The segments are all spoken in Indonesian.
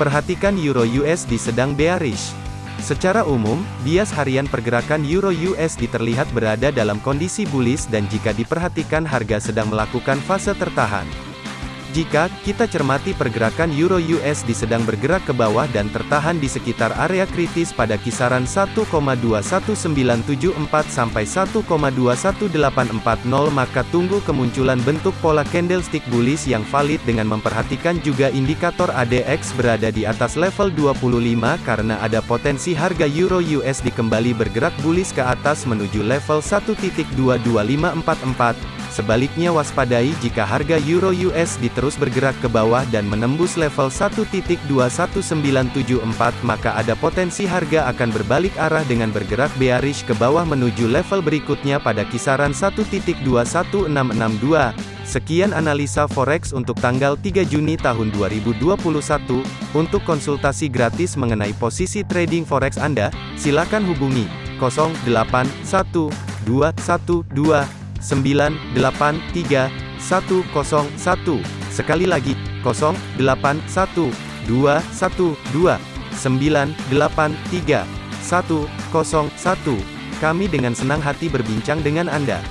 Perhatikan Euro USD sedang bearish. Secara umum, bias harian pergerakan Euro USD terlihat berada dalam kondisi bullish dan jika diperhatikan harga sedang melakukan fase tertahan. Jika kita cermati pergerakan euro USD sedang bergerak ke bawah dan tertahan di sekitar area kritis pada kisaran 1,21974 sampai 1,21840 maka tunggu kemunculan bentuk pola candlestick bullish yang valid dengan memperhatikan juga indikator ADX berada di atas level 25 karena ada potensi harga euro USD kembali bergerak bullish ke atas menuju level 1.22544 Sebaliknya waspadai jika harga euro USD terus bergerak ke bawah dan menembus level 1.21974 maka ada potensi harga akan berbalik arah dengan bergerak bearish ke bawah menuju level berikutnya pada kisaran 1.21662. Sekian analisa forex untuk tanggal 3 Juni tahun 2021. Untuk konsultasi gratis mengenai posisi trading forex Anda, silakan hubungi 081212 983 101. Sekali lagi, 0812 112 983 101. Kami dengan senang hati berbincang dengan Anda.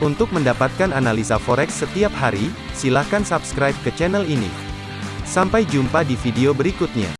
Untuk mendapatkan analisa forex setiap hari, silakan subscribe ke channel ini. Sampai jumpa di video berikutnya.